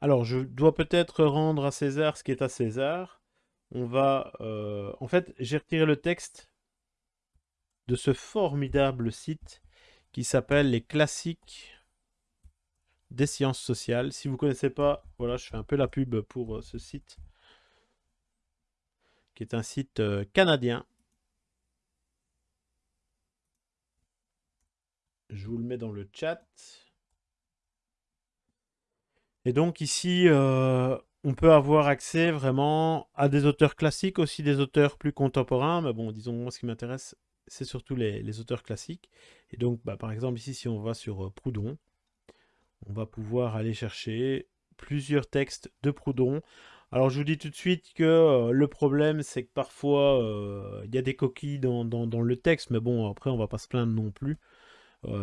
Alors, je dois peut-être rendre à César ce qui est à César. On va... euh, en fait, j'ai retiré le texte de ce formidable site qui s'appelle Les classiques des sciences sociales. Si vous ne connaissez pas, voilà, je fais un peu la pub pour euh, ce site, qui est un site euh, canadien. Je vous le mets dans le chat. Et donc ici, euh, on peut avoir accès vraiment à des auteurs classiques, aussi des auteurs plus contemporains. Mais bon, disons, moi, ce qui m'intéresse, c'est surtout les, auteurs classiques. Et donc, bah, par exemple, ici, si on va sur euh, Proudhon, on va pouvoir aller chercher plusieurs textes de Proudhon. Alors, je vous dis tout de suite que euh, le problème, c'est que parfois, il y a des coquilles dans, le texte. Mais bon, après, on va pas se plaindre non plus.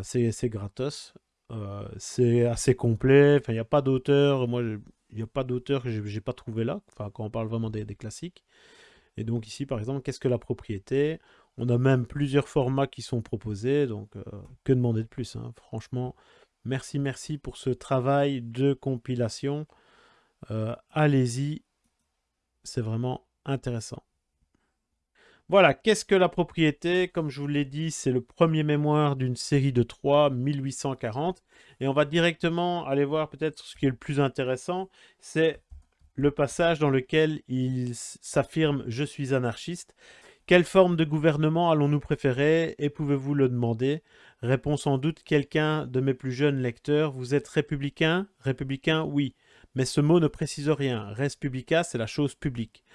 C'est gratos. Euh, c'est assez complet. Enfin, il n'y a pas d'auteur. Moi, il n'y a pas d'auteur que j'ai pas trouvé là. Enfin, quand on parle vraiment des, des classiques. Et donc ici, par exemple, qu'est-ce que la propriété? On a même plusieurs formats qui sont proposés. Donc, euh, que demander de plus, hein? Franchement, merci, merci pour ce travail de compilation. Euh, Allez-y, c'est vraiment intéressant. Voilà, qu'est-ce que la propriété? Comme je vous l'ai dit, c'est le premier mémoire d'une série de 3, 1840. Et on va directement aller voir peut-être ce qui est le plus intéressant, c'est le passage dans lequel il s'affirme « Je suis anarchiste ». Quelle forme de gouvernement allons-nous préférer? Et pouvez-vous le demander? Répond sans doute quelqu'un de mes plus jeunes lecteurs. Vous êtes républicain? Républicain, oui. Mais ce mot ne précise rien. Res publica, c'est la chose publique.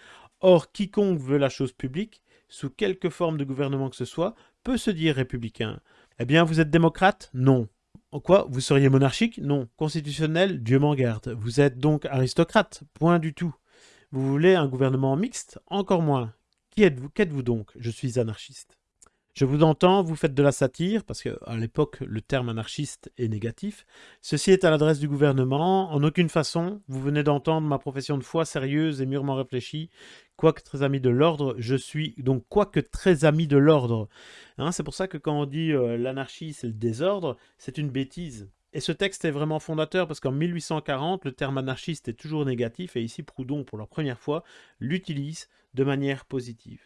Or, quiconque veut la chose publique, sous quelque forme de gouvernement que ce soit, peut se dire républicain. Eh bien, vous êtes démocrate? Non. En quoi? Vous seriez monarchique? Non. Constitutionnel? Dieu m'en garde. Vous êtes donc aristocrate? Point du tout. Vous voulez un gouvernement mixte? Encore moins. Qui êtes-vous? Qu'êtes-vous donc? Je suis anarchiste. Je vous entends, vous faites de la satire, parce qu'à l'époque, le terme anarchiste est négatif. Ceci est à l'adresse du gouvernement. En aucune façon, vous venez d'entendre ma profession de foi sérieuse et mûrement réfléchie. Quoique très ami de l'ordre, je suis donc quoique très ami de l'ordre. Hein, c'est pour ça que quand on dit euh, l'anarchie, c'est le désordre, c'est une bêtise. Et ce texte est vraiment fondateur parce qu'en 1840, le terme anarchiste est toujours négatif et ici Proudhon, pour la première fois, l'utilise de manière positive.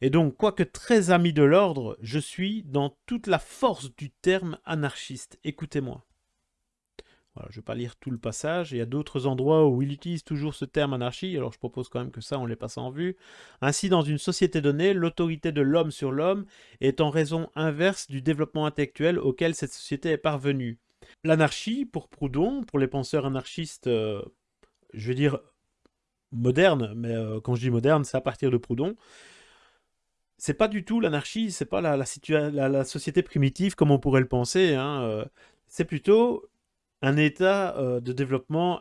Et donc, quoique très ami de l'ordre, je suis dans toute la force du terme anarchiste. Écoutez-moi. Je ne vais pas lire tout le passage. Il y a d'autres endroits où il utilise toujours ce terme anarchie, alors je propose quand même que ça, on les passe en vue. Ainsi, dans une société donnée, l'autorité de l'homme sur l'homme est en raison inverse du développement intellectuel auquel cette société est parvenue. L'anarchie, pour Proudhon, pour les penseurs anarchistes, euh, je vais dire modernes, mais euh, quand je dis moderne, c'est à partir de Proudhon, c'est pas du tout l'anarchie, c'est pas la- la société primitive comme on pourrait le penser. hein, euh, c'est plutôt un état euh, de développement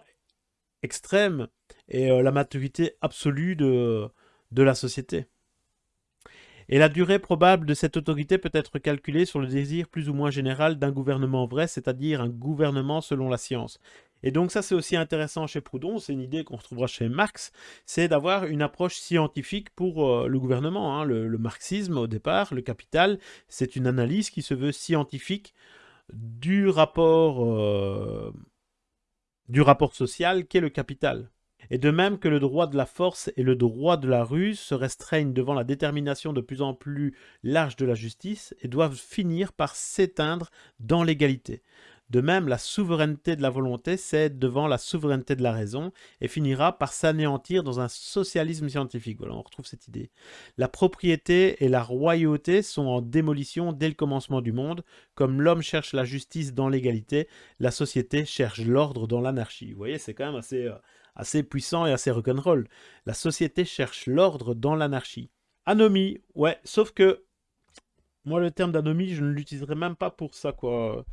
extrême et euh, la maturité absolue de, la société. Et la durée probable de cette autorité peut être calculée sur le désir plus ou moins général d'un gouvernement vrai, c'est-à-dire un gouvernement selon la science. Et donc ça c'est aussi intéressant chez Proudhon, c'est une idée qu'on retrouvera chez Marx, c'est d'avoir une approche scientifique pour euh, le gouvernement. hein. Le marxisme au départ, le capital, c'est une analyse qui se veut scientifique du rapport, euh, du rapport social qu'est le capital. Et de même que le droit de la force et le droit de la ruse se restreignent devant la détermination de plus en plus large de la justice et doivent finir par s'éteindre dans l'égalité. De même, la souveraineté de la volonté cède devant la souveraineté de la raison et finira par s'anéantir dans un socialisme scientifique. Voilà, on retrouve cette idée. La propriété et la royauté sont en démolition dès le commencement du monde. Comme l'homme cherche la justice dans l'égalité, la société cherche l'ordre dans l'anarchie. Vous voyez, c'est quand même assez, euh, assez puissant et assez rock'n'roll. La société cherche l'ordre dans l'anarchie. Anomie, ouais, sauf que moi, le terme d'anomie, je ne l'utiliserai même pas pour ça, quoi.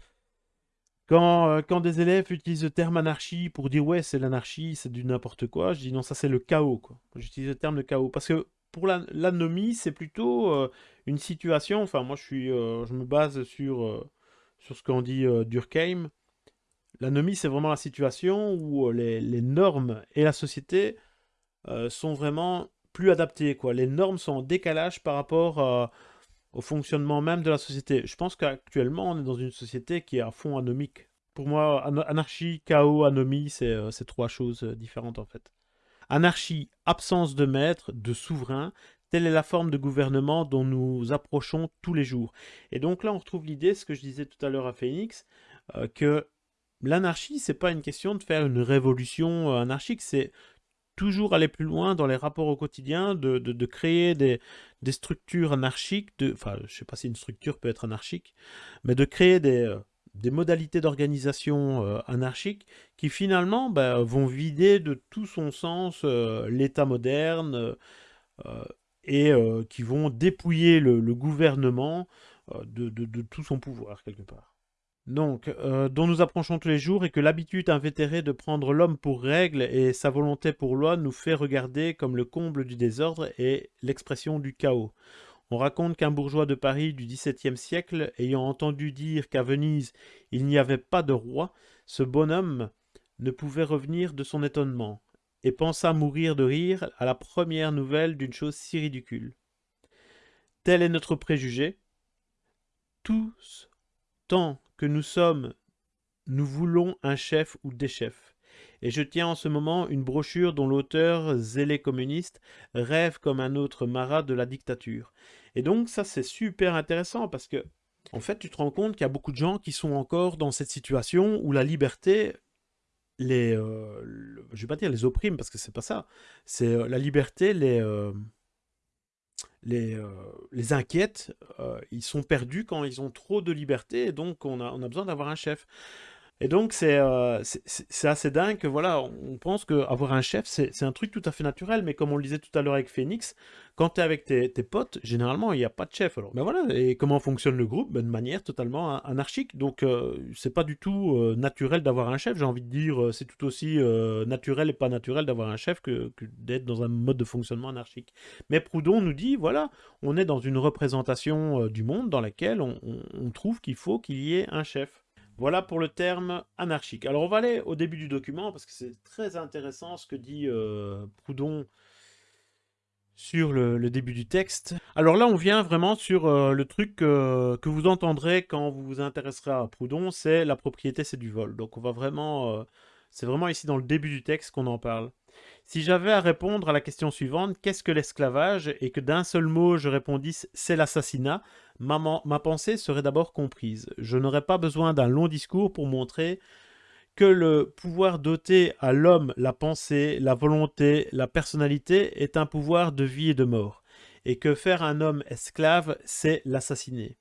Quand, euh, quand des élèves utilisent le terme anarchie pour dire ouais, c'est l'anarchie, c'est du n'importe quoi, je dis non, ça c'est le chaos. J'utilise le terme de chaos. Parce que pour la- l'anomie, c'est plutôt euh, une situation, enfin, moi je suis, euh, je me base sur, sur ce qu'en dit Durkheim. L'anomie, c'est vraiment la situation où les, normes et la société sont vraiment plus adaptées, quoi. Les normes sont en décalage par rapport à- au fonctionnement même de la société. Je pense qu'actuellement, on est dans une société qui est à fond anomique. pour moi, anarchie, chaos, anomie, c'est trois choses différentes en fait. Anarchie, absence de maître, de souverain, telle est la forme de gouvernement dont nous approchons tous les jours. Et donc là, on retrouve l'idée, ce que je disais tout à l'heure à Phoenix, que l'anarchie, c'est pas une question de faire une révolution anarchique, c'est toujours aller plus loin dans les rapports au quotidien, de, créer des, structures anarchiques, de, enfin, je sais pas si une structure peut être anarchique, mais de créer des, euh, modalités d'organisation euh, anarchiques qui finalement bah, vont vider de tout son sens euh, l'État moderne et qui vont dépouiller le, gouvernement de tout son pouvoir quelque part donc, euh, dont nous approchons tous les jours et que l'habitude invétérée de prendre l'homme pour règle et sa volonté pour loi nous fait regarder comme le comble du désordre et l'expression du chaos. On raconte qu'un bourgeois de Paris du XVIIe siècle, ayant entendu dire qu'à Venise il n'y avait pas de roi, ce bonhomme ne pouvait revenir de son étonnement, et pensa mourir de rire à la première nouvelle d'une chose si ridicule. Tel est notre préjugé. Tous, tant que nous sommes, nous voulons un chef ou des chefs. Et je tiens en ce moment une brochure dont l'auteur, zélé communiste, rêve comme un autre marat de la dictature. Et donc ça c'est super intéressant parce que en fait tu te rends compte qu'il y a beaucoup de gens qui sont encore dans cette situation où la liberté les euh, je vais pas dire les opprime parce que c'est pas ça c'est euh, la liberté les euh, les, euh, les euh, ils sont perdus quand ils ont trop de liberté, et donc on a, on a besoin d'avoir un chef. Et donc, euh, c'est assez dingue que, voilà, on pense qu'avoir un chef, c'est un truc tout à fait naturel, mais comme on le disait tout à l'heure avec Phoenix, quand tu es avec tes, potes, généralement, il n'y a pas de chef. Alors, ben voilà, et comment fonctionne le groupe? Ben, De manière totalement anarchique. Donc, euh, c'est pas du tout euh, naturel d'avoir un chef. J'ai envie de dire, c'est tout aussi naturel et pas naturel d'avoir un chef que, d'être dans un mode de fonctionnement anarchique. Mais Proudhon nous dit, voilà, on est dans une représentation du monde dans laquelle on trouve qu'il faut qu'il y ait un chef. Voilà pour le terme anarchique. Alors on va aller au début du document parce que c'est très intéressant ce que dit euh, Proudhon sur le, début du texte. Alors là on vient vraiment sur euh, le truc que vous entendrez quand vous vous intéresserez à Proudhon, c'est la propriété c'est du vol. Donc on va vraiment, euh, c'est vraiment ici dans le début du texte qu'on en parle. Si j'avais à répondre à la question suivante, qu'est-ce que l'esclavage? Et que d'un seul mot je répondisse c'est l'assassinat, ma, ma pensée serait d'abord comprise. Je n'aurais pas besoin d'un long discours pour montrer que le pouvoir doter à l'homme la pensée, la volonté, la personnalité est un pouvoir de vie et de mort, et que faire un homme esclave, c'est l'assassiner.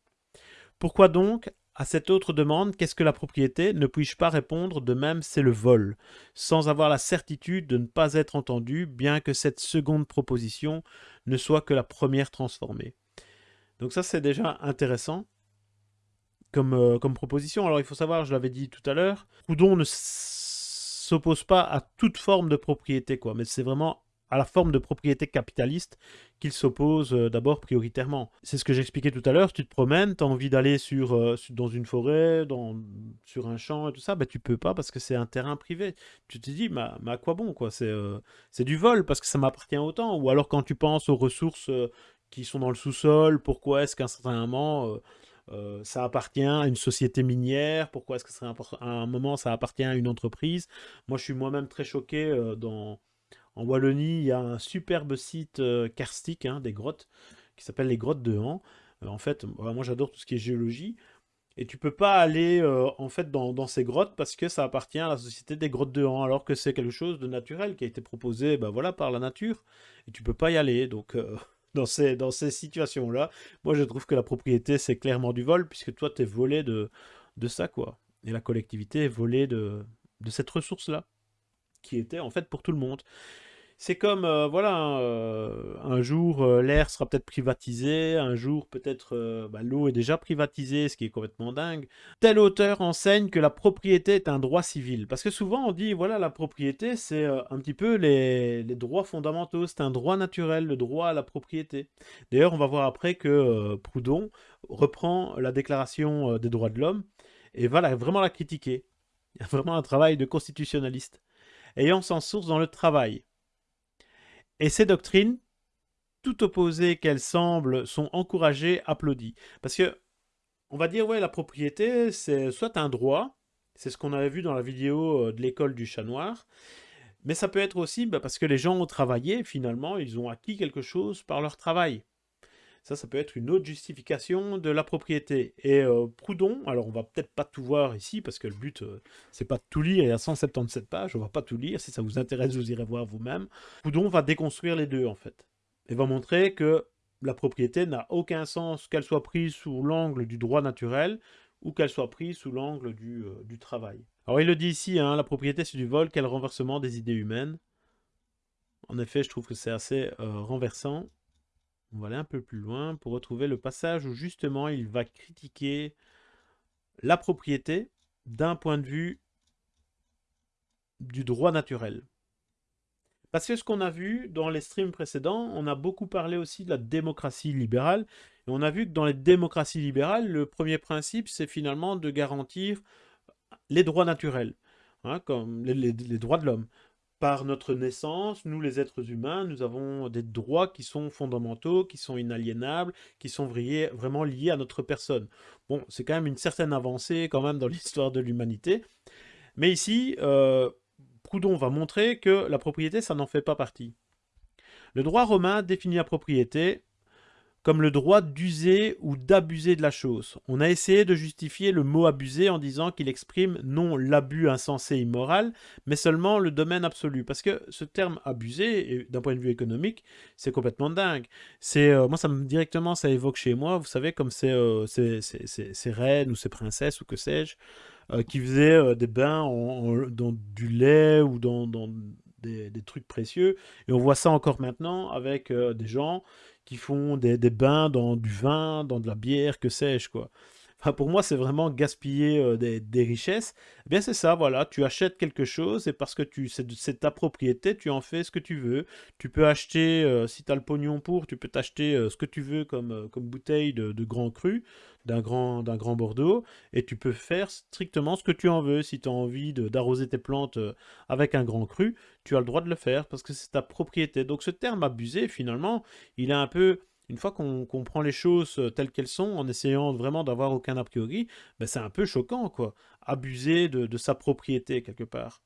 Pourquoi donc à cette autre demande, qu'est-ce que la propriété? Ne puis-je pas répondre de même c'est le vol, sans avoir la certitude de ne pas être entendu, bien que cette seconde proposition ne soit que la première transformée. Donc ça c'est déjà intéressant comme, euh, proposition. Alors il faut savoir, je l'avais dit tout à l'heure, Proudhon ne s'oppose pas à toute forme de propriété, quoi, mais c'est vraiment à la forme de propriété capitaliste qu'il s'oppose euh, d'abord prioritairement. C'est ce que j'expliquais tout à l'heure, tu te promènes, tu as envie d'aller sur, euh, dans une forêt, dans, sur un champ et tout ça, ben, tu peux pas parce que c'est un terrain privé. Tu te dis, mais, à quoi bon quoi? C'est euh, du vol parce que ça m'appartient autant. Ou alors quand tu penses aux ressources qui sont dans le sous-sol, pourquoi est-ce qu'à un certain moment... ça appartient à une société minière, pourquoi est-ce que à un moment ça appartient à une entreprise? Moi je suis moi-même très choqué dans, en Wallonie, il y a un superbe site euh, karstique, hein, des grottes, qui s'appelle les grottes de Han. Euh, en fait, moi j'adore tout ce qui est géologie. Et tu peux pas aller euh, en fait dans, ces grottes parce que ça appartient à la société des grottes de Han, alors que c'est quelque chose de naturel qui a été proposé ben voilà, par la nature. Et tu peux pas y aller. Donc dans ces, dans ces situations-là, moi je trouve que la propriété c'est clairement du vol, puisque toi tu es volé de, de ça, quoi. Et la collectivité est volée de, de cette ressource-là, qui était en fait pour tout le monde. C'est comme, euh, voilà, euh, un jour euh, l'air sera peut-être privatisé, un jour peut-être bah, l'eau est déjà privatisée, ce qui est complètement dingue. Tel auteur enseigne que la propriété est un droit civil. Parce que souvent on dit, voilà, la propriété c'est un petit peu les, les droits fondamentaux, c'est un droit naturel, le droit à la propriété. D'ailleurs on va voir après que Proudhon reprend la déclaration des droits de l'homme et va vraiment la critiquer. Il y a vraiment un travail de constitutionnaliste. Ayant sans source dans le travail. Et ces doctrines, tout opposées qu'elles semblent, sont encouragées, applaudies. Parce que, on va dire, ouais, la propriété, c'est soit un droit, C'est ce qu'on avait vu dans la vidéo de l'école du chat noir. Mais ça peut être aussi bah, parce que les gens ont travaillé, finalement, ils ont acquis quelque chose par leur travail. Ça, ça peut être une autre justification de la propriété. Et euh, Proudhon, alors on va peut-être pas tout voir ici, parce que le but, euh, c'est pas de tout lire, il y a 177 pages, on va pas tout lire, si ça vous intéresse, vous irez voir vous-même. Proudhon va déconstruire les deux, en fait. Et va montrer que la propriété n'a aucun sens qu'elle soit prise sous l'angle du droit naturel, ou qu'elle soit prise sous l'angle du, euh, travail. Alors il le dit ici, hein, la propriété c'est du vol, quel renversement des idées humaines. En effet, je trouve que c'est assez renversant. On va aller un peu plus loin pour retrouver le passage où justement il va critiquer la propriété d'un point de vue du droit naturel. Parce que ce qu'on a vu dans les streams précédents, on a beaucoup parlé aussi de la démocratie libérale. Et on a vu que dans les démocraties libérales, le premier principe, c'est finalement de garantir les droits naturels, hein, comme les droits de l'homme par notre naissance, nous les êtres humains, nous avons des droits qui sont fondamentaux, qui sont inaliénables, qui sont vraiment liés à notre personne. Bon, c'est quand même une certaine avancée quand même dans l'histoire de l'humanité. Mais ici, euh, Proudhon va montrer que la propriété, ça n'en fait pas partie. Le droit romain définit la propriété comme le droit d'user ou d'abuser de la chose. On a essayé de justifier le mot abuser en disant qu'il exprime non l'abus insensé immoral, mais seulement le domaine absolu. Parce que ce terme abuser, d'un point de vue économique, c'est complètement dingue. C'est euh, Moi, ça me, directement, ça évoque chez moi, vous savez, comme ces, euh, reines ou ces princesses ou que sais-je, euh, qui faisaient des bains dans du lait ou dans, des, des, trucs précieux. Et on voit ça encore maintenant avec des gens qui font des, bains dans du vin, dans de la bière, que sais-je, quoi. Pour moi, c'est vraiment gaspiller euh, des, richesses. Eh bien, c'est ça, voilà, tu achètes quelque chose et parce que tu c'est ta propriété, tu en fais ce que tu veux. Tu peux acheter, euh, si tu as le pognon pour, tu peux t'acheter euh, ce que tu veux comme, comme bouteille de, grand cru d'un grand, grand Bordeaux, et tu peux faire strictement ce que tu en veux. Si tu as envie d'arroser tes plantes avec un grand cru, tu as le droit de le faire, parce que c'est ta propriété. Donc ce terme abusé, finalement, il est un peu... Une fois qu'on prend les choses euh, telles qu'elles sont, en essayant vraiment d'avoir aucun a priori, ben c'est un peu choquant, quoi. Abuser de sa propriété, quelque part.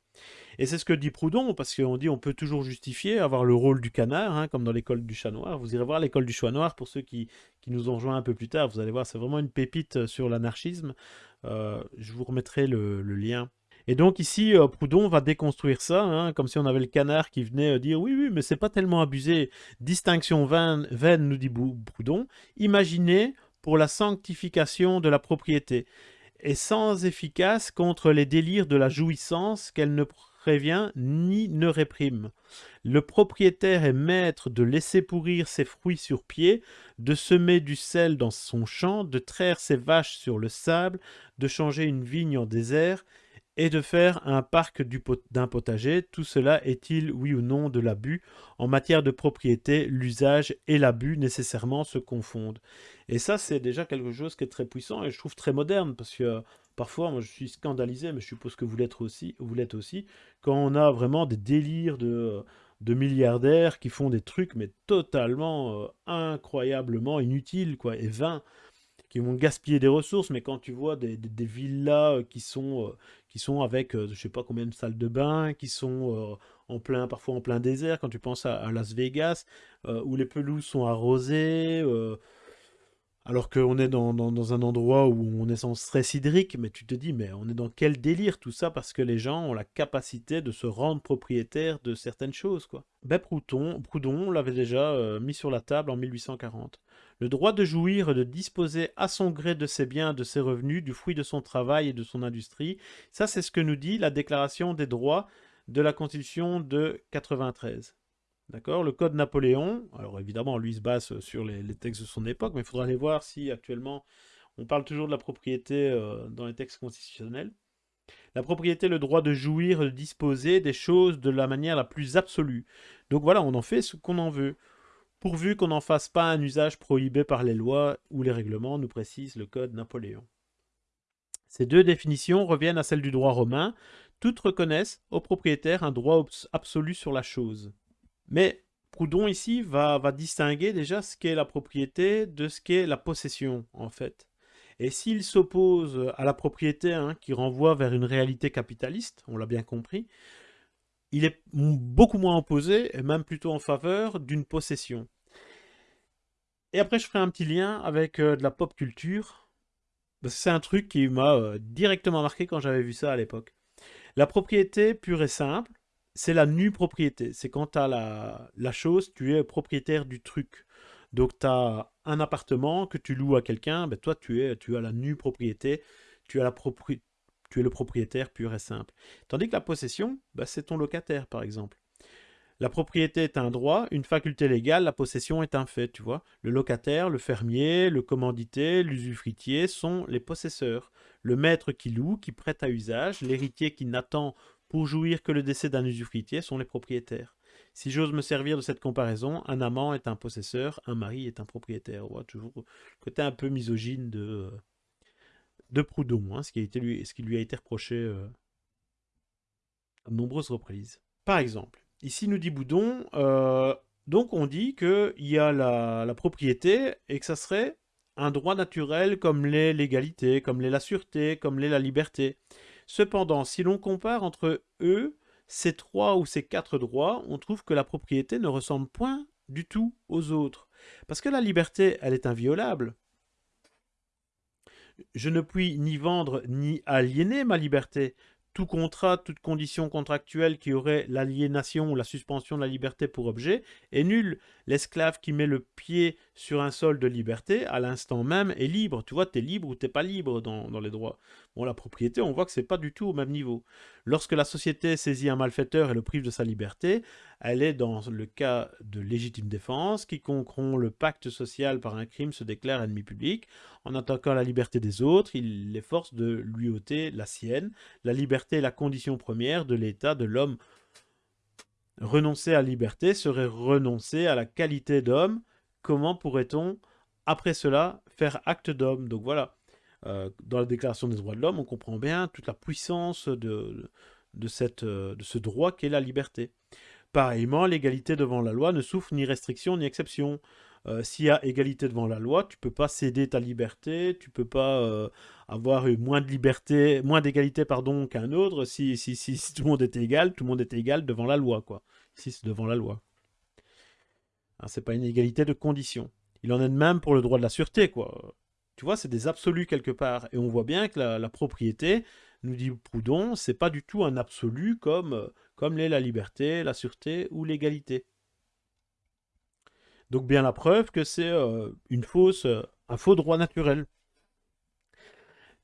Et c'est ce que dit Proudhon, parce qu'on dit on peut toujours justifier, avoir le rôle du canard, hein, comme dans l'école du chat noir. Vous irez voir l'école du chat noir pour ceux qui, nous ont rejoint un peu plus tard. Vous allez voir, c'est vraiment une pépite euh, sur l'anarchisme. Euh, je vous remettrai le, lien. Et donc ici, euh, Proudhon va déconstruire ça, hein, comme si on avait le canard qui venait dire « Oui, oui, mais c'est pas tellement abusé. Distinction vaine, vaine nous dit Proudhon. Imaginez pour la sanctification de la propriété est sans efficace contre les délires de la jouissance qu'elle ne prévient ni ne réprime. Le propriétaire est maître de laisser pourrir ses fruits sur pied, de semer du sel dans son champ, de traire ses vaches sur le sable, de changer une vigne en désert, et de faire un parc d'un potager, tout cela est-il oui ou non de l'abus? En matière de propriété, l'usage et l'abus nécessairement se confondent. Et ça, c'est déjà quelque chose qui est très puissant et je trouve très moderne, parce que euh, parfois, moi je suis scandalisé, mais je suppose que vous l'êtes aussi, quand on a vraiment des délires de, de milliardaires qui font des trucs, mais totalement, euh, incroyablement inutiles, quoi, et vains qui vont gaspiller des ressources, mais quand tu vois des, villas euh, qui sont, euh, qui sont avec je je sais pas combien de salles de bain, qui sont en plein, parfois en plein désert, quand tu penses à, Las Vegas, où les pelouses sont arrosées, alors qu'on est dans, un endroit où on est sans stress hydrique, mais tu te dis, mais on est dans quel délire tout ça Parce que les gens ont la capacité de se rendre propriétaires de certaines choses, quoi. Proudhon, l'avait déjà euh, mis sur la table en 1840. Le droit de jouir et de disposer à son gré de ses biens, de ses revenus, du fruit de son travail et de son industrie, ça c'est ce que nous dit la Déclaration des droits de la Constitution de 93. D'accord Le code Napoléon, alors évidemment, lui se base sur les, textes de son époque, mais il faudra aller voir si actuellement on parle toujours de la propriété euh, dans les textes constitutionnels. La propriété, le droit de jouir, de disposer des choses de la manière la plus absolue. Donc voilà, on en fait ce qu'on en veut. Pourvu qu'on n'en fasse pas un usage prohibé par les lois ou les règlements, nous précise le code Napoléon. Ces deux définitions reviennent à celles du droit romain. Toutes reconnaissent au propriétaire un droit absolu sur la chose. Mais Proudhon ici va, distinguer déjà ce qu'est la propriété de ce qu'est la possession, en fait. Et s'il s'oppose à la propriété, hein, qui renvoie vers une réalité capitaliste, on l'a bien compris, il est beaucoup moins opposé, et même plutôt en faveur d'une possession. Et après, je ferai un petit lien avec euh, de la pop culture. C'est un truc qui m'a euh, directement marqué quand j'avais vu ça à l'époque. La propriété pure et simple, c'est la nue propriété. C'est quand tu as la, la, chose, tu es propriétaire du truc. Donc tu as un appartement que tu loues à quelqu'un, ben toi tu, es, tu as la nue propriété, tu es le propriétaire pur et simple. Tandis que la possession, bah, c'est ton locataire, par exemple. La propriété est un droit, une faculté légale, la possession est un fait, tu vois. Le locataire, le fermier, le commandité, l'usufruitier sont les possesseurs. Le maître qui loue, qui prête à usage, l'héritier qui n'attend pour jouir que le décès d'un usufruitier sont les propriétaires. Si j'ose me servir de cette comparaison, un amant est un possesseur, un mari est un propriétaire. toujours le côté un peu misogyne de, euh, de Proudhon, hein, ce, qui a été lui, ce qui lui a été reproché euh, à de nombreuses reprises. Par exemple, ici nous dit Boudon, euh, donc on dit qu'il y a la, propriété et que ça serait un droit naturel comme l'est l'égalité, comme l'est la sûreté, comme l'est la liberté. Cependant, si l'on compare entre eux, ces trois ou ces quatre droits, on trouve que la propriété ne ressemble point du tout aux autres. Parce que la liberté, elle est inviolable je ne puis ni vendre ni aliéner ma liberté. Tout contrat, toute condition contractuelle qui aurait l'aliénation ou la suspension de la liberté pour objet est nul. L'esclave qui met le pied sur un sol de liberté, à l'instant même, est libre. Tu vois, tu es libre ou tu pas libre dans, les droits. Bon, la propriété, on voit que c'est pas du tout au même niveau. Lorsque la société saisit un malfaiteur et le prive de sa liberté, elle est dans le cas de légitime défense. Quiconque rompt le pacte social par un crime se déclare ennemi public. En attaquant la liberté des autres, il les force de lui ôter la sienne. La liberté est la condition première de l'état de l'homme. Renoncer à la liberté serait renoncer à la qualité d'homme. Comment pourrait-on, après cela, faire acte d'homme? Donc voilà, euh, dans la Déclaration des droits de l'homme, on comprend bien toute la puissance de, de, cette, de ce droit qu'est la liberté. Pareillement, l'égalité devant la loi ne souffre ni restriction ni exception. Euh, s'il y a égalité devant la loi, tu peux pas céder ta liberté, tu peux pas euh, avoir moins de liberté, moins d'égalité pardon qu'un autre. Si, si, si, tout le monde était égal, tout le monde était égal devant la loi quoi. Si c'est devant la loi. Ce c'est pas une égalité de conditions. Il en est de même pour le droit de la sûreté quoi. Tu vois, c'est des absolus quelque part. Et on voit bien que la, propriété, nous dit Proudhon, c'est pas du tout un absolu comme euh, comme l'est la liberté, la sûreté ou l'égalité. Donc bien la preuve que c'est euh, euh, un faux droit naturel.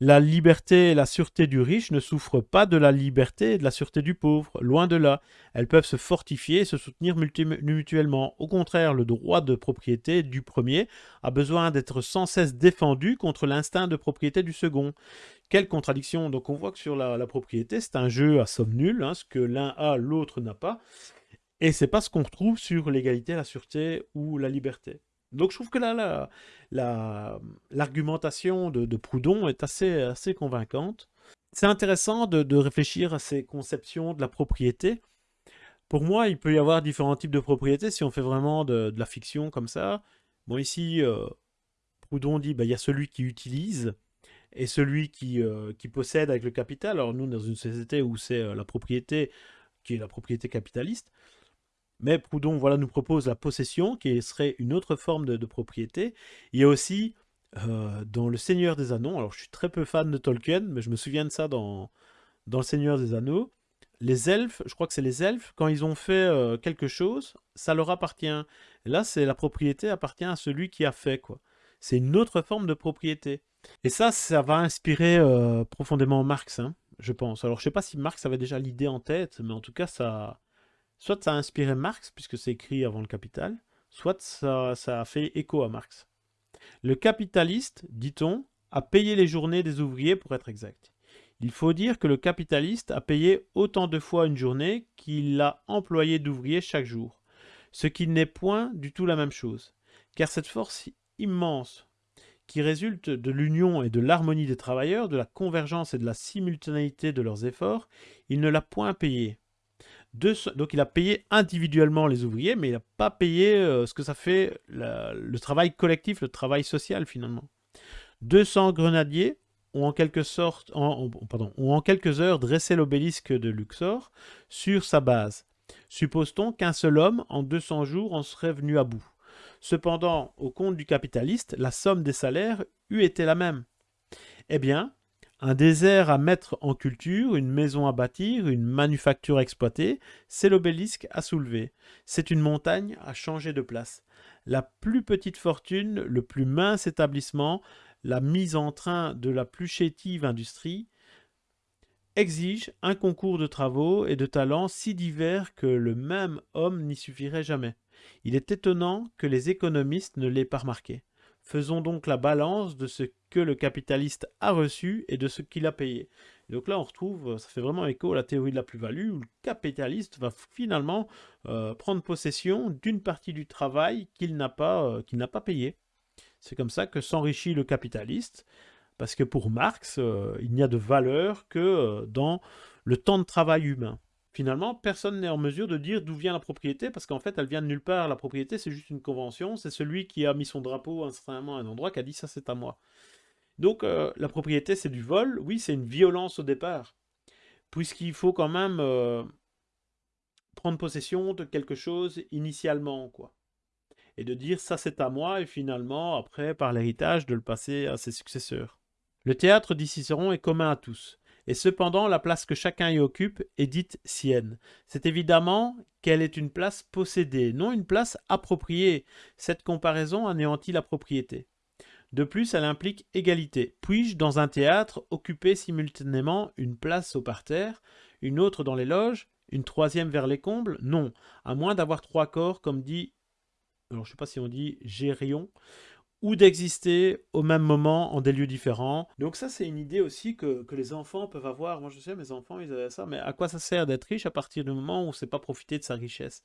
La liberté et la sûreté du riche ne souffrent pas de la liberté et de la sûreté du pauvre, loin de là. Elles peuvent se fortifier et se soutenir mutuellement. Au contraire, le droit de propriété du premier a besoin d'être sans cesse défendu contre l'instinct de propriété du second. Quelle contradiction Donc on voit que sur la, propriété, c'est un jeu à somme nulle, hein, ce que l'un a, l'autre n'a pas. Et c'est pas ce qu'on retrouve sur l'égalité, la sûreté ou la liberté. Donc je trouve que là, l'argumentation de, Proudhon est assez, assez convaincante. C'est intéressant de, réfléchir à ces conceptions de la propriété. Pour moi, il peut y avoir différents types de propriété si on fait vraiment de, la fiction comme ça. Bon, ici, euh, Proudhon dit, bah, il y a celui qui utilise et celui qui, euh, qui possède avec le capital. Alors nous, dans une société où c'est euh, la propriété qui est la propriété capitaliste, mais Proudhon voilà, nous propose la possession, qui serait une autre forme de, propriété. Il y a aussi, euh, dans Le Seigneur des Anneaux, alors je suis très peu fan de Tolkien, mais je me souviens de ça dans, Le Seigneur des Anneaux, les elfes, je crois que c'est les elfes, quand ils ont fait euh, quelque chose, ça leur appartient. là, c'est la propriété appartient à celui qui a fait, quoi. C'est une autre forme de propriété. Et ça, ça va inspirer euh, profondément Marx, hein, je pense. Alors, je sais pas si Marx avait déjà l'idée en tête, mais en tout cas, ça, Soit ça a inspiré Marx, puisque c'est écrit avant le Capital, soit ça, a fait écho à Marx. Le capitaliste, dit-on, a payé les journées des ouvriers pour être exact. Il faut dire que le capitaliste a payé autant de fois une journée qu'il a employé d'ouvriers chaque jour, ce qui n'est point du tout la même chose, car cette force immense qui résulte de l'union et de l'harmonie des travailleurs, de la convergence et de la simultanéité de leurs efforts, il ne l'a point donc il a payé individuellement les ouvriers, mais il n'a pas payé euh, ce que ça fait le travail collectif, le travail social finalement. 200 grenadiers ont en quelque sorte, pardon, ont en quelques heures dressé l'obélisque de Luxor sur sa base. Suppose-t-on qu'un seul homme, en 200 jours, en serait venu à bout Cependant, au compte du capitaliste, la somme des salaires eût été la même. Eh bien, un désert à mettre en culture, une maison à bâtir, une manufacture à exploiter, c'est l'obélisque à soulever. C'est une montagne à changer de place. La plus petite fortune, le plus mince établissement, la mise en train de la plus chétive industrie, exige un concours de travaux et de talents si divers que le même homme n'y suffirait jamais. Il est étonnant que les économistes ne l'aient pas remarqué. Faisons donc la balance de ce que le capitaliste a reçu et de ce qu'il a payé. donc là, on retrouve, ça fait vraiment écho à la théorie de la plus-value, où le capitaliste va finalement euh, prendre possession d'une partie du travail qu'il n'a pas, euh, qu'il n'a pas payé. C'est comme ça que s'enrichit le capitaliste, parce que pour Marx, euh, il n'y a de valeur que dans le temps de travail humain finalement, personne n'est en mesure de dire d'où vient la propriété, parce qu'en fait, elle vient de nulle part. La propriété, c'est juste une convention. C'est celui qui a mis son drapeau à un endroit qui a dit ça, c'est à moi. Donc, euh, la propriété, c'est du vol. Oui, c'est une violence au départ, puisqu'il faut quand même euh, prendre possession de quelque chose initialement, quoi. Et de dire ça, c'est à moi, et finalement, après, par l'héritage, de le passer à ses successeurs. Le théâtre, dit Cicéron, est commun à tous et cependant la place que chacun y occupe est dite sienne. C'est évidemment qu'elle est une place possédée, non une place appropriée. Cette comparaison anéantit la propriété. De plus, elle implique égalité. Puis-je, dans un théâtre, occuper simultanément une place au parterre, une autre dans les loges, une troisième vers les combles? Non, à moins d'avoir trois corps, comme dit, alors je ne sais pas si on dit Gérion, ou d'exister au même moment en des lieux différents. Donc ça, c'est une idée aussi que, les enfants peuvent avoir. Moi, je sais, mes enfants, ils avaient ça, mais à quoi ça sert d'être riche à partir du moment où on ne sait pas profiter de sa richesse?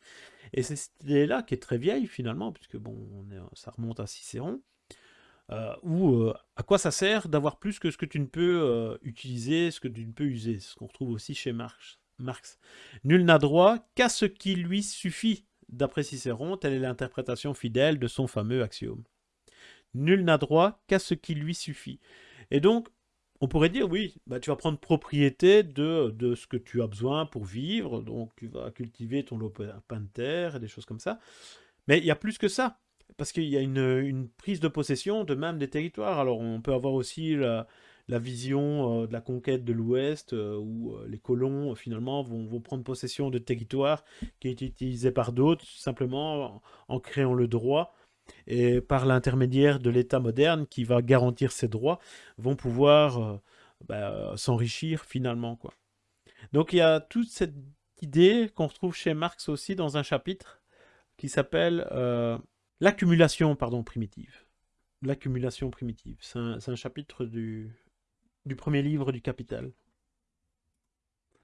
Et c'est cette idée-là qui est très vieille, finalement, puisque bon, ça remonte à Cicéron. Euh, ou euh, à quoi ça sert d'avoir plus que ce que tu ne peux euh, utiliser, ce que tu ne peux user, ce qu'on retrouve aussi chez Marx. Marx. Nul n'a droit qu'à ce qui lui suffit. D'après Cicéron, telle est l'interprétation fidèle de son fameux axiome. Nul n'a droit qu'à ce qui lui suffit. Et donc, on pourrait dire, oui, bah, tu vas prendre propriété de, de, ce que tu as besoin pour vivre, donc tu vas cultiver ton lopin de terre et des choses comme ça. Mais il y a plus que ça, parce qu'il y a une, prise de possession de même des territoires. Alors on peut avoir aussi la, vision euh, de la conquête de l'Ouest, euh, où euh, les colons finalement vont, vont, prendre possession de territoires qui été utilisés par d'autres, simplement en créant le droit et par l'intermédiaire de l'État moderne qui va garantir ses droits, vont pouvoir euh, bah, s'enrichir finalement. Quoi. Donc il y a toute cette idée qu'on retrouve chez Marx aussi dans un chapitre qui s'appelle euh, l'accumulation primitive. L'accumulation primitive. C'est un, chapitre du, du premier livre du Capital.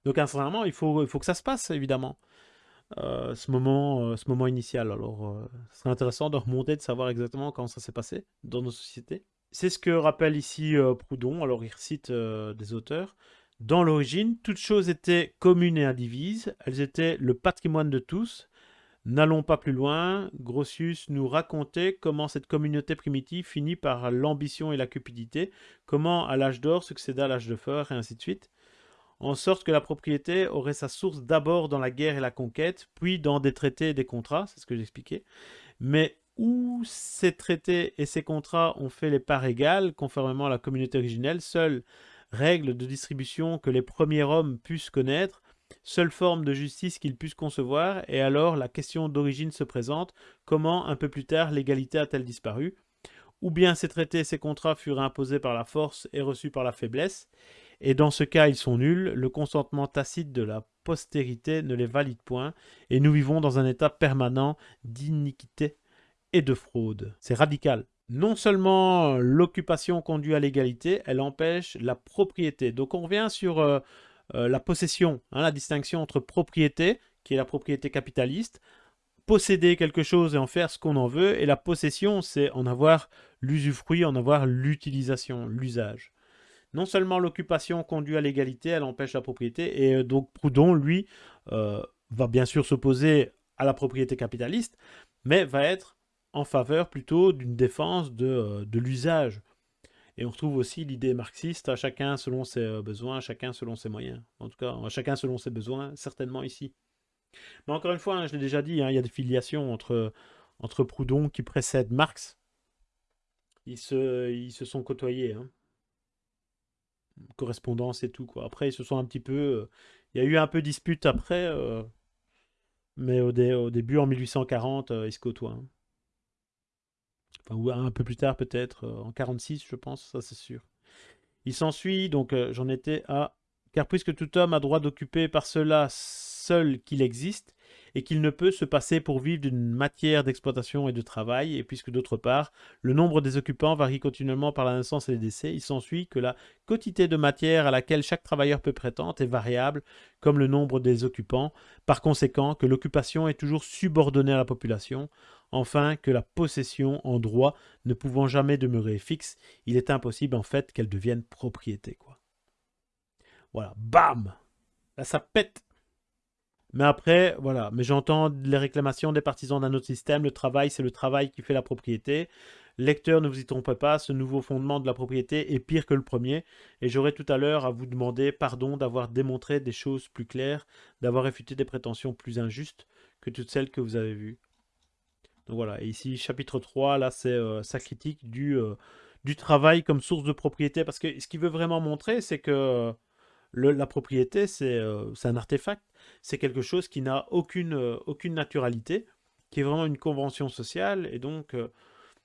Donc instantanément, il faut, il faut que ça se passe, évidemment. Euh, ce, moment, euh, ce moment initial. Alors, euh, ce serait intéressant de remonter, de savoir exactement comment ça s'est passé dans nos sociétés. C'est ce que rappelle ici Proudhon. Alors, il recite des auteurs. Dans l'origine, toutes choses étaient communes et indivises. Elles étaient le patrimoine de tous. N'allons pas plus loin. Grotius nous racontait comment cette communauté primitive finit par l'ambition et la cupidité, comment à l'âge d'or succéda l'âge de fer, et ainsi de suite en sorte que la propriété aurait sa source d'abord dans la guerre et la conquête, puis dans des traités et des contrats, c'est ce que j'expliquais. Mais où ces traités et ces contrats ont fait les parts égales, conformément à la communauté originelle, seule règle de distribution que les premiers hommes puissent connaître, seule forme de justice qu'ils puissent concevoir, et alors la question d'origine se présente, comment un peu plus tard l'égalité a-t-elle disparu? Ou bien ces traités et ces contrats furent imposés par la force et reçus par la faiblesse, et dans ce cas ils sont nuls, le consentement tacite de la postérité ne les valide point, et nous vivons dans un état permanent d'iniquité et de fraude. C'est radical. Non seulement l'occupation conduit à l'égalité, elle empêche la propriété. Donc on revient sur euh, euh, la possession, hein, la distinction entre propriété, qui est la propriété capitaliste, posséder quelque chose et en faire ce qu'on en veut, et la possession, c'est en avoir l'usufruit, en avoir l'utilisation, l'usage non seulement l'occupation conduit à l'égalité, elle empêche la propriété, et euh, donc Proudhon, lui, euh, va bien sûr s'opposer à la propriété capitaliste, mais va être en faveur plutôt d'une défense de, euh, l'usage. Et on retrouve aussi l'idée marxiste, à chacun selon ses besoins, chacun selon ses moyens. En tout cas, chacun selon ses besoins, certainement ici. Mais encore une fois, hein, je l'ai déjà dit, hein, il y a des filiations entre, Proudhon qui précède Marx. Ils se, se sont côtoyés. Hein. Correspondance et tout. Quoi. Après, ils se sont un petit peu... Euh, il y a eu un peu dispute après, euh, mais au, début, en 1840, ils se côtoient ou un peu plus tard peut-être, euh, en 46 je pense, ça c'est sûr. Il s'ensuit, donc euh, j'en étais à... Car puisque tout homme a droit d'occuper par cela seul qu'il existe, et qu'il ne peut se passer pour vivre d'une matière d'exploitation et de travail, et puisque d'autre part, le nombre des occupants varie continuellement par la naissance et les décès, il s'ensuit que la quantité de matière à laquelle chaque travailleur peut prétendre est variable, comme le nombre des occupants, par conséquent que l'occupation est toujours subordonnée à la population, enfin que la possession en droit ne pouvant jamais demeurer fixe, il est impossible en fait qu'elle devienne propriété. Quoi. Voilà, bam Là ça pète mais après, voilà, mais j'entends les réclamations des partisans d'un autre système. Le travail, c'est le travail qui fait la propriété. Lecteur, ne vous y trompez pas, ce nouveau fondement de la propriété est pire que le premier. Et j'aurai tout à l'heure à vous demander pardon d'avoir démontré des choses plus claires, d'avoir réfuté des prétentions plus injustes que toutes celles que vous avez vues. Donc voilà, et ici, chapitre 3, là, c'est euh, sa critique euh, du travail comme source de propriété. Parce que ce qu'il veut vraiment montrer, c'est que la propriété, euh, c'est un artefact. C'est quelque chose qui n'a aucune, aucune naturalité, qui est vraiment une convention sociale, et donc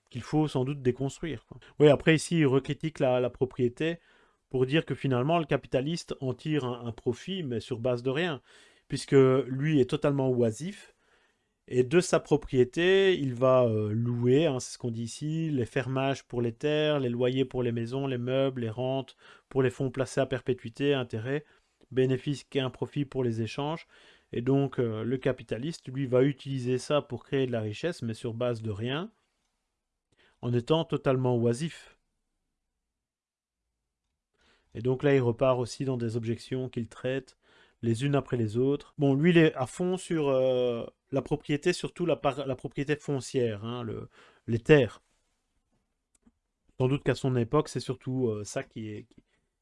qu'il faut sans doute déconstruire. Oui, après ici, il recritique la, propriété pour dire que finalement, le capitaliste en tire un profit, mais sur base de rien, puisque lui est totalement oisif, et de sa propriété, il va euh, louer, hein, c'est ce qu'on dit ici, les fermages pour les terres, les loyers pour les maisons, les meubles, les rentes pour les fonds placés à perpétuité, intérêts, bénéfices et un profit pour les échanges. Et donc euh, le capitaliste, lui, va utiliser ça pour créer de la richesse, mais sur base de rien, en étant totalement oisif. Et donc là, il repart aussi dans des objections qu'il traite les unes après les autres. Bon, lui, il est à fond sur euh, la propriété, surtout la, la propriété foncière, hein, le, les terres. Sans doute qu'à son époque, c'est surtout euh, ça qui est,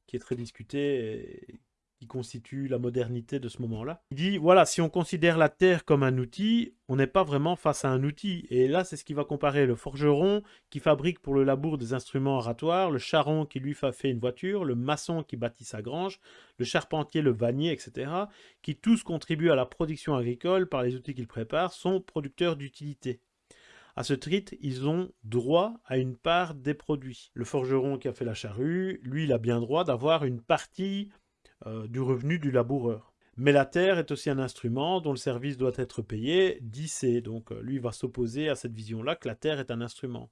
qui, est très discuté et qui constitue la modernité de ce moment-là. Il dit, voilà, si on considère la terre comme un outil, on n'est pas vraiment face à un outil. Et là, c'est ce qui va comparer le forgeron qui fabrique pour le labour des instruments oratoires, le charron qui lui fait une voiture, le maçon qui bâtit sa grange, le charpentier, le vannier, etc., qui tous contribuent à la production agricole par les outils qu'ils préparent, sont producteurs d'utilité. À ce titre, ils ont droit à une part des produits. Le forgeron qui a fait la charrue, lui, il a bien droit d'avoir une partie euh, du revenu du laboureur. Mais la terre est aussi un instrument dont le service doit être payé, dit C. Donc euh, lui va s'opposer à cette vision-là que la terre est un instrument.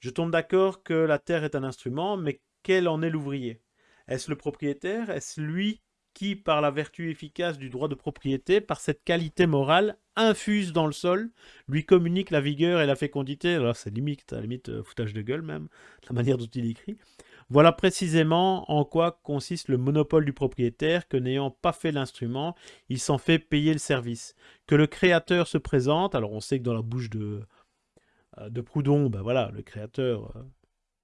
Je tombe d'accord que la terre est un instrument, mais quel en est l'ouvrier? Est-ce le propriétaire? Est-ce lui qui, par la vertu efficace du droit de propriété, par cette qualité morale, infuse dans le sol, lui communique la vigueur et la fécondité? Alors c'est limite, à limite euh, foutage de gueule même, la manière dont il écrit. Voilà précisément en quoi consiste le monopole du propriétaire que n'ayant pas fait l'instrument, il s'en fait payer le service. Que le créateur se présente, alors on sait que dans la bouche de, euh, de Proudhon, ben voilà, le créateur, euh,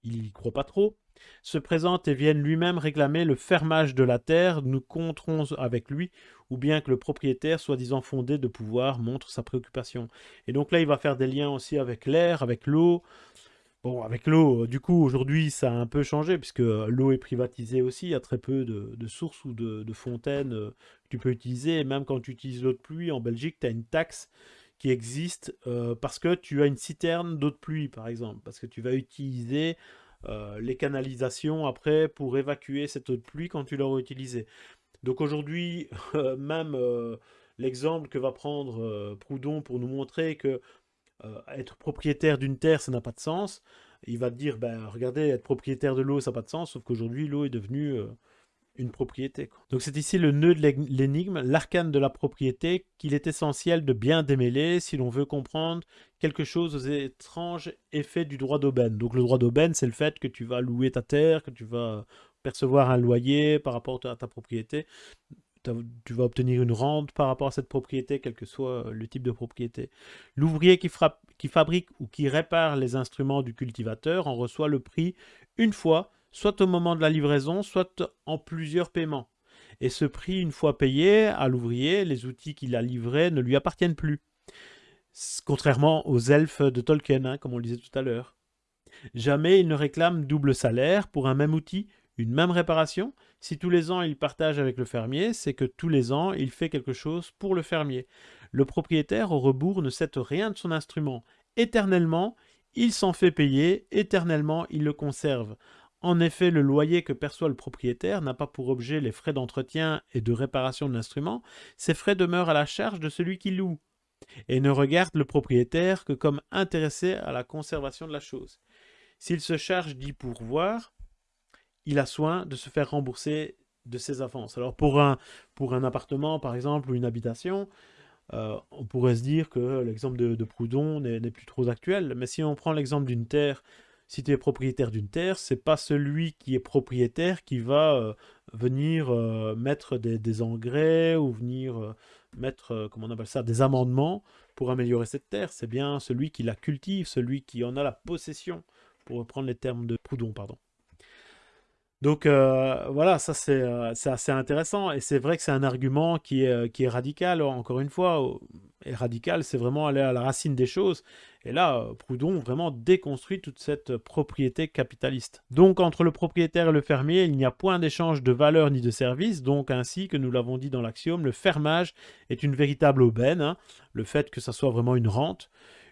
il n'y croit pas trop, se présente et vienne lui-même réclamer le fermage de la terre, nous compterons avec lui, ou bien que le propriétaire, soi-disant fondé de pouvoir, montre sa préoccupation. Et donc là, il va faire des liens aussi avec l'air, avec l'eau, Bon, avec l'eau, euh, du coup, aujourd'hui, ça a un peu changé, puisque euh, l'eau est privatisée aussi. Il y a très peu de, sources ou de, fontaines euh, que tu peux utiliser. Et même quand tu utilises l'eau de pluie, en Belgique, tu as une taxe qui existe parce que tu as une citerne d'eau de pluie, par exemple. Parce que tu vas utiliser les canalisations après pour évacuer cette eau de pluie quand tu l'auras utilisée. Donc aujourd'hui, même l'exemple que va prendre Proudhon pour nous montrer que euh, être propriétaire d'une terre, ça n'a pas de sens. Il va te dire, ben, regardez, être propriétaire de l'eau, ça n'a pas de sens, sauf qu'aujourd'hui, l'eau est devenue euh, une propriété. Donc c'est ici le nœud de l'énigme, l'arcane de la propriété, qu'il est essentiel de bien démêler si l'on veut comprendre quelque chose aux étranges effets du droit d'aubaine. Donc le droit d'aubaine, c'est le fait que tu vas louer ta terre, que tu vas percevoir un loyer par rapport à ta propriété tu vas obtenir une rente par rapport à cette propriété, quel que soit le type de propriété. L'ouvrier qui, qui fabrique ou qui répare les instruments du cultivateur en reçoit le prix une fois, soit au moment de la livraison, soit en plusieurs paiements. Et ce prix, une fois payé à l'ouvrier, les outils qu'il a livrés ne lui appartiennent plus. Contrairement aux elfes de Tolkien, hein, comme on le disait tout à l'heure. Jamais il ne réclame double salaire pour un même outil, une même réparation. Si tous les ans il partage avec le fermier, c'est que tous les ans il fait quelque chose pour le fermier. Le propriétaire au rebours ne cède rien de son instrument. Éternellement, il s'en fait payer, éternellement il le conserve. En effet, le loyer que perçoit le propriétaire n'a pas pour objet les frais d'entretien et de réparation de l'instrument, ces frais demeurent à la charge de celui qui loue, et ne regarde le propriétaire que comme intéressé à la conservation de la chose. S'il se charge d'y pourvoir, il a soin de se faire rembourser de ses avances. Alors pour un, pour un appartement, par exemple, ou une habitation, euh, on pourrait se dire que l'exemple de, Proudhon n'est plus trop actuel, mais si on prend l'exemple d'une terre, si tu es propriétaire d'une terre, c'est pas celui qui est propriétaire qui va euh, venir euh, mettre des, engrais ou venir mettre, comment on appelle ça, des amendements pour améliorer cette terre. C'est bien celui qui la cultive, celui qui en a la possession, pour reprendre les termes de Proudhon, pardon. Donc euh, voilà, ça euh, c'est assez intéressant et c'est vrai que c'est un argument qui est, euh, radical, encore une fois, et radical, c'est vraiment aller à la racine des choses. Et là, Proudhon vraiment déconstruit toute cette propriété capitaliste. Donc entre le propriétaire et le fermier, il n'y a point d'échange de valeur ni de service, donc ainsi que nous l'avons dit dans l'axiome, le fermage est une véritable aubaine, hein. le fait que ça soit vraiment une rente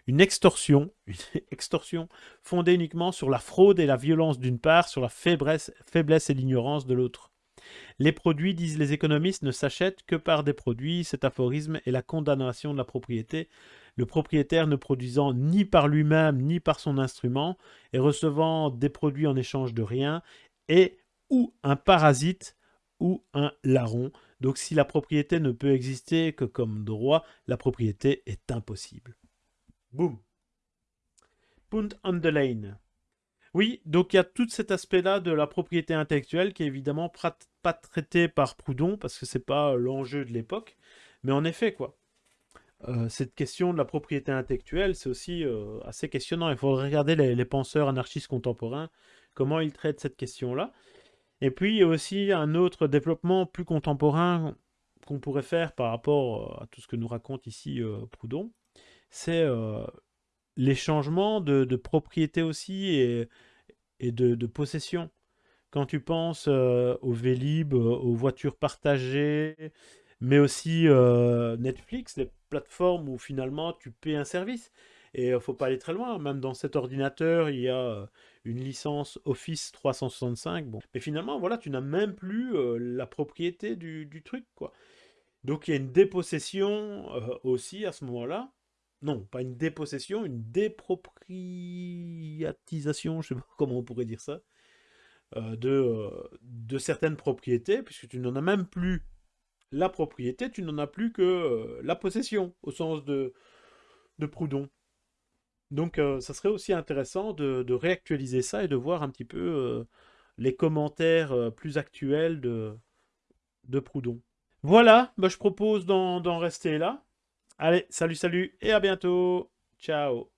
une extorsion, une extorsion fondée uniquement sur la fraude et la violence d'une part, sur la faiblesse, faiblesse et l'ignorance de l'autre. Les produits, disent les économistes, ne s'achètent que par des produits. Cet aphorisme est la condamnation de la propriété. Le propriétaire ne produisant ni par lui-même ni par son instrument et recevant des produits en échange de rien est ou un parasite ou un larron. Donc si la propriété ne peut exister que comme droit, la propriété est impossible. Boum. Punt on lane. Oui, donc il y a tout cet aspect-là de la propriété intellectuelle qui est évidemment pas traité par Proudhon parce que c'est pas l'enjeu de l'époque. Mais en effet, quoi. Euh, cette question de la propriété intellectuelle, c'est aussi euh, assez questionnant. Il faut regarder les, penseurs anarchistes contemporains, comment ils traitent cette question-là. Et puis, il y a aussi un autre développement plus contemporain qu'on pourrait faire par rapport euh, à tout ce que nous raconte ici Proudhon c'est les changements de, propriété aussi et, de, possession. Quand tu penses au Vélib, aux voitures partagées, mais aussi Netflix, les plateformes où finalement tu paies un service. Et il ne faut pas aller très loin, même dans cet ordinateur, il y a une licence Office 365. Bon. Mais finalement, voilà, tu n'as même plus la propriété du, du, truc. quoi. Donc il y a une dépossession aussi à ce moment-là non, pas une dépossession, une dépropriatisation, je sais pas comment on pourrait dire ça, euh, de, euh, de certaines propriétés, puisque tu n'en as même plus la propriété, tu n'en as plus que euh, la possession, au sens de, Proudhon. Donc ça serait aussi intéressant de, réactualiser ça et de voir un petit peu les commentaires plus actuels de, de Proudhon. Voilà, bah, je propose d'en rester là. Allez, salut, salut, et à bientôt. Ciao.